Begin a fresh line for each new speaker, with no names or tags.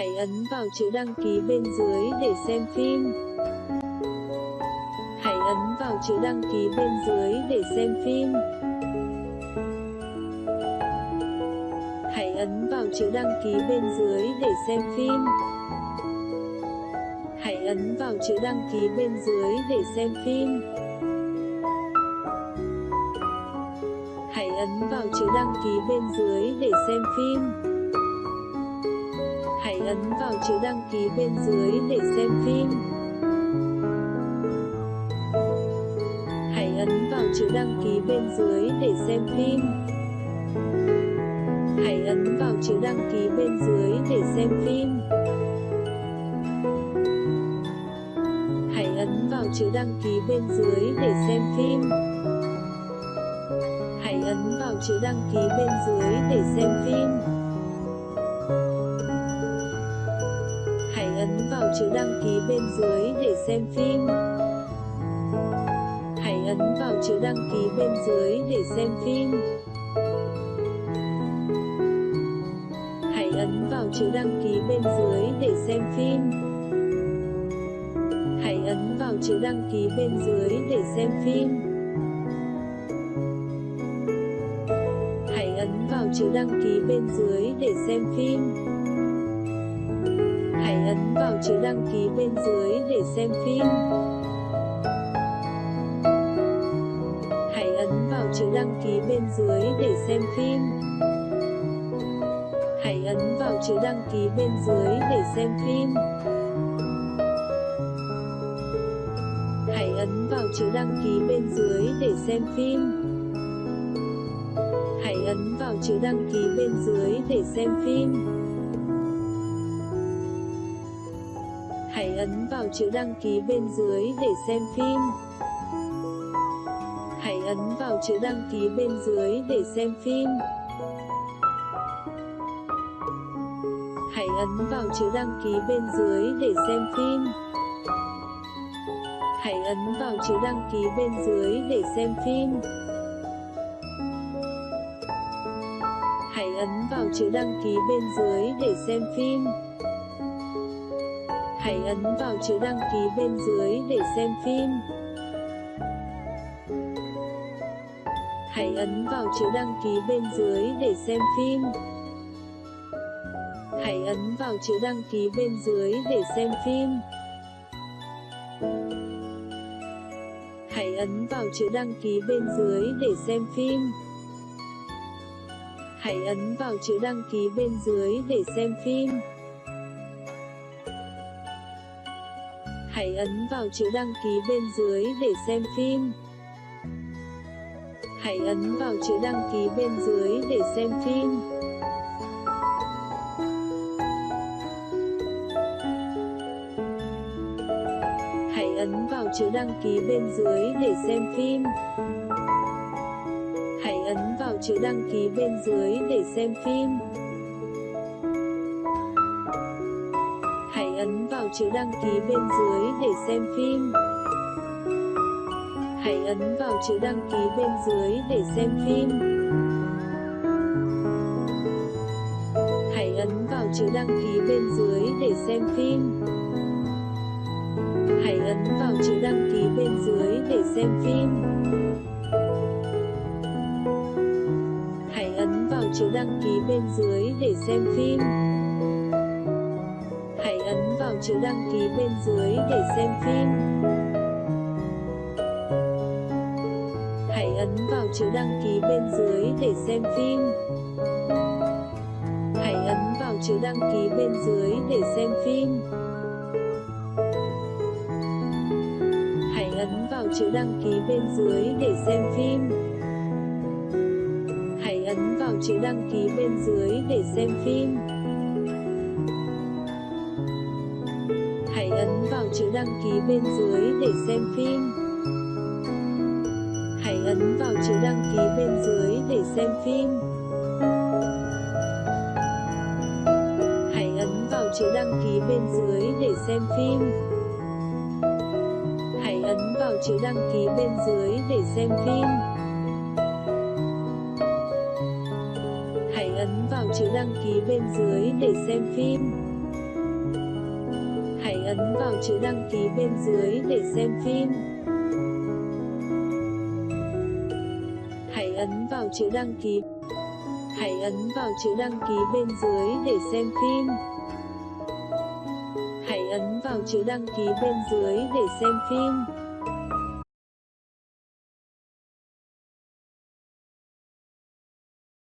Hãy ấn vào chữ đăng ký bên dưới để xem phim. Hãy ấn vào chữ đăng ký bên dưới để xem phim. Hãy ấn vào chữ đăng ký bên dưới để xem phim. Hãy ấn vào chữ đăng ký bên dưới để xem phim. Hãy ấn vào chữ đăng ký bên dưới để xem phim. Hãy ấn vào chữ đăng ký bên dưới để xem phim. Hãy ấn vào chữ đăng ký bên dưới để xem phim. Hãy ấn vào chữ đăng ký bên dưới để xem phim. Hãy ấn vào chữ đăng ký bên dưới để xem phim. Hãy ấn vào chữ đăng ký bên dưới để xem phim. Hãy ấn vào chữ đăng ký bên dưới để xem phim. Hãy ấn vào chữ đăng ký bên dưới để xem phim. Hãy ấn vào chữ đăng ký bên dưới để xem phim. Hãy ấn vào chữ đăng ký bên dưới để xem phim. Hãy ấn vào chữ đăng ký bên dưới để xem phim. Hãy ấn vào chữ đăng ký bên dưới để xem phim. Hãy ấn vào chữ đăng ký bên dưới để xem phim. Hãy ấn vào chữ đăng ký bên dưới để xem phim. Hãy ấn vào chữ đăng ký bên dưới để xem phim. Hãy ấn vào chữ đăng ký bên dưới để xem phim. Hãy ấn vào chữ đăng ký bên dưới để xem phim. Hãy ấn vào chữ đăng ký bên dưới để xem phim. Hãy ấn vào chữ đăng ký bên dưới để xem phim. Hãy ấn vào chữ đăng ký bên dưới để xem phim. Hãy ấn vào chữ đăng ký bên dưới để xem phim. Hãy ấn vào chữ đăng ký bên dưới để xem phim. Hãy ấn vào chữ đăng ký bên dưới để xem phim. Hãy ấn vào chữ đăng ký bên dưới để xem phim. Hãy ấn vào chữ đăng ký bên dưới để xem phim. Hãy ấn vào chữ đăng ký bên dưới để xem phim. Hãy ấn vào chữ đăng ký bên dưới để xem phim. Hãy ấn vào chữ đăng ký bên dưới để xem phim. Hãy ấn vào chữ đăng ký bên dưới để xem phim. Hãy ấn vào chữ đăng ký bên dưới để xem phim. Chữ đăng ký bên dưới để xem phim. Hãy ấn vào chữ đăng ký bên dưới để xem phim. Hãy ấn vào chữ đăng ký bên dưới để xem phim. Hãy ấn vào chữ đăng ký bên dưới để xem phim. Hãy ấn vào chữ đăng ký bên dưới để xem phim. Hãy ấn vào chữ đăng ký bên dưới để xem phim. Hãy ấn vào chữ đăng ký bên dưới để xem phim. Hãy ấn vào chữ đăng ký bên dưới để xem phim. Hãy ấn vào chữ đăng ký bên dưới để xem phim. Hãy ấn vào chữ đăng ký bên dưới để xem phim. Chữ đăng ký bên dưới để xem phim. Hãy ấn vào chữ đăng ký bên dưới để xem phim. Hãy ấn vào chữ đăng ký bên dưới để xem phim. Hãy ấn vào chữ đăng ký bên dưới để xem phim. Hãy ấn vào chữ đăng ký bên dưới để xem phim ấn vào chữ đăng ký bên dưới để xem phim. Hãy ấn vào chữ đăng ký. Hãy ấn vào chữ đăng ký bên dưới để xem phim. Hãy ấn vào chữ đăng ký bên dưới để xem phim.